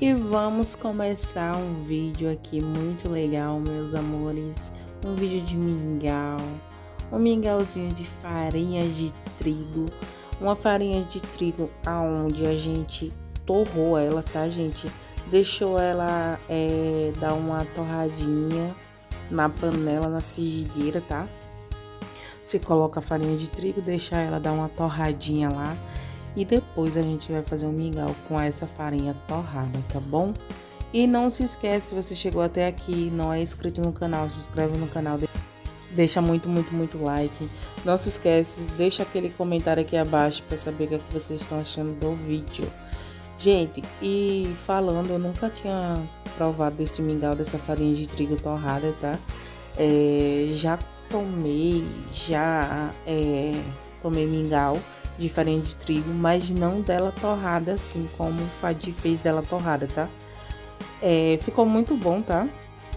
E vamos começar um vídeo aqui muito legal, meus amores. Um vídeo de mingau, um mingauzinho de farinha de trigo. Uma farinha de trigo aonde a gente torrou ela, tá, gente? Deixou ela é, dar uma torradinha na panela, na frigideira, tá? Você coloca a farinha de trigo, deixa ela dar uma torradinha lá e depois a gente vai fazer um mingau com essa farinha torrada, tá bom? E não se esquece, se você chegou até aqui não é inscrito no canal, se inscreve no canal, deixa muito, muito, muito like. Não se esquece, deixa aquele comentário aqui abaixo para saber o que, é que vocês estão achando do vídeo. Gente, e falando, eu nunca tinha provado desse mingau, dessa farinha de trigo torrada, tá? É, já tomei, já é, tomei mingau de farinha de trigo, mas não dela torrada, assim como o Fadi fez dela torrada, tá? É, ficou muito bom, tá?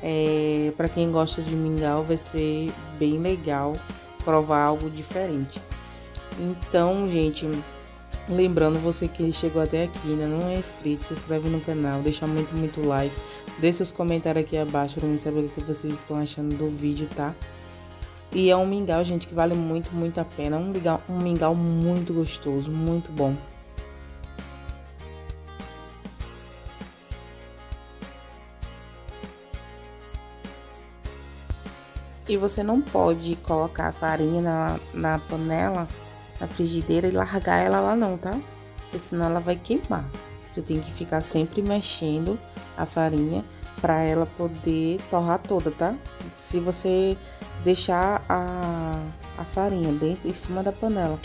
É, para quem gosta de mingau, vai ser bem legal provar algo diferente. Então, gente, lembrando você que chegou até aqui, ainda não é inscrito, se inscreve no canal, deixa muito, muito like, deixa seus comentários aqui abaixo para mim saber o que vocês estão achando do vídeo, tá? E é um mingau, gente, que vale muito, muito a pena. Um mingau, um mingau muito gostoso, muito bom. E você não pode colocar a farinha na, na panela, na frigideira e largar ela lá não, tá? Porque senão ela vai queimar. Você tem que ficar sempre mexendo a farinha para ela poder torrar toda, tá? Se você deixar a, a farinha dentro em cima da panela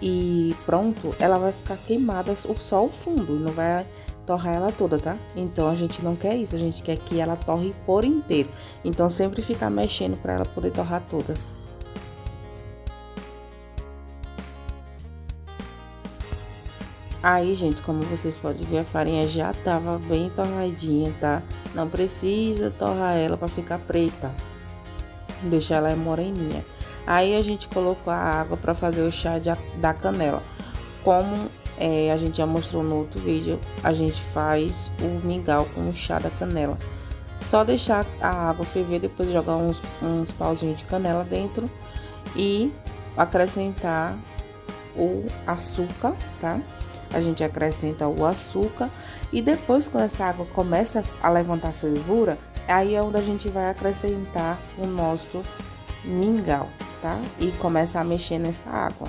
e pronto, ela vai ficar queimada só o fundo, não vai torrar ela toda, tá? Então a gente não quer isso, a gente quer que ela torre por inteiro. Então sempre ficar mexendo para ela poder torrar toda. Aí, gente, como vocês podem ver, a farinha já tava bem torradinha, tá? Não precisa torrar ela para ficar preta deixar ela moreninha. Aí a gente colocou a água para fazer o chá de, da canela. Como é, a gente já mostrou no outro vídeo, a gente faz o mingau com o chá da canela. Só deixar a água ferver, depois jogar uns, uns pauzinhos de canela dentro e acrescentar o açúcar, tá? A gente acrescenta o açúcar e depois quando essa água começa a levantar fervura, Aí é onde a gente vai acrescentar o nosso mingau, tá? E começar a mexer nessa água.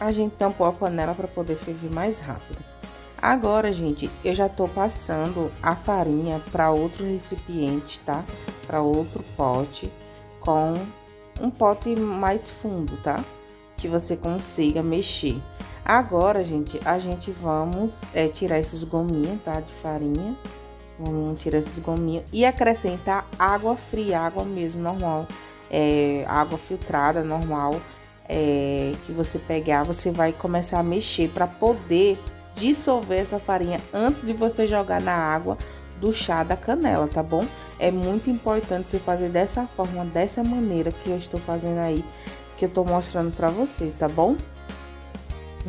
A gente tampou a panela para poder ferver mais rápido. Agora, gente, eu já tô passando a farinha para outro recipiente, tá? Para outro pote com um pote mais fundo, tá? Que você consiga mexer. Agora, gente, a gente vamos é, tirar esses gominhos, tá? De farinha. Vamos tirar esses gominhos e acrescentar água fria, água mesmo, normal. É, água filtrada, normal é, que você pegar, você vai começar a mexer para poder dissolver essa farinha antes de você jogar na água do chá da canela, tá bom? É muito importante você fazer dessa forma, dessa maneira que eu estou fazendo aí, que eu tô mostrando para vocês, tá bom?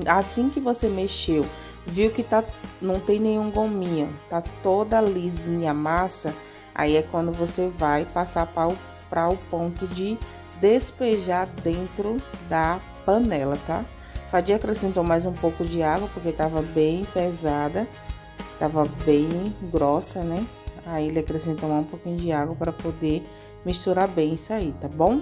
Assim que você mexeu, viu que tá não tem nenhum gominho, tá toda lisinha a massa, aí é quando você vai passar para o, para o ponto de despejar dentro da panela, tá? Fadia acrescentou mais um pouco de água, porque tava bem pesada, tava bem grossa, né? Aí ele acrescentou um pouquinho de água para poder misturar bem isso aí, tá bom?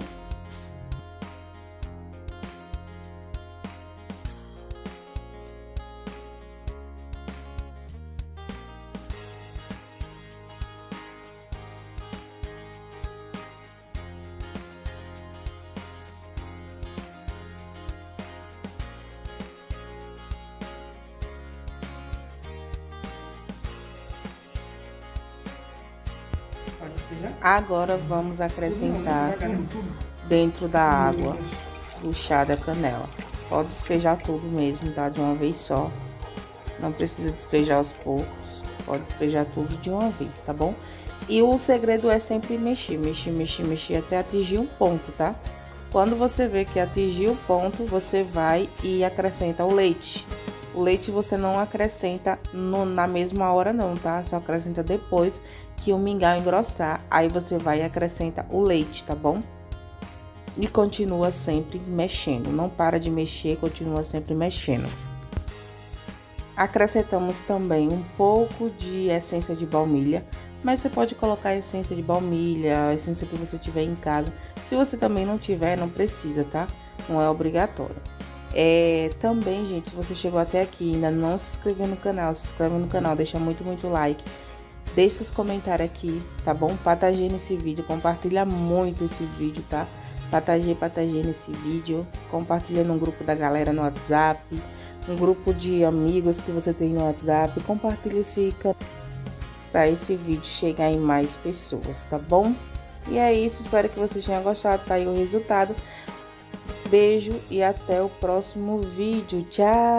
Agora vamos acrescentar dentro da água o chá da canela. Pode despejar tudo mesmo, tá? De uma vez só. Não precisa despejar aos poucos. Pode despejar tudo de uma vez, tá bom? E o segredo é sempre mexer, mexer, mexer, mexer até atingir um ponto, tá? Quando você vê que atingiu o ponto, você vai e acrescenta o leite. O leite você não acrescenta no, na mesma hora não, tá? Só acrescenta depois que o mingau engrossar. Aí você vai e acrescenta o leite, tá bom? E continua sempre mexendo. Não para de mexer, continua sempre mexendo. Acrescentamos também um pouco de essência de baunilha mas você pode colocar essência de baunilha, essência que você tiver em casa. Se você também não tiver, não precisa, tá? Não é obrigatório. É, também, gente, se você chegou até aqui e ainda não se inscreveu no canal, se inscreve no canal, deixa muito, muito like. Deixe seus comentários aqui, tá bom? Patageia nesse vídeo, compartilha muito esse vídeo, tá? Patageia, patageia nesse vídeo, compartilha no grupo da galera no WhatsApp, um grupo de amigos que você tem no WhatsApp, compartilha esse canal para esse vídeo chegar em mais pessoas, tá bom? E é isso, espero que vocês tenham gostado, tá aí o resultado. Beijo e até o próximo vídeo. Tchau!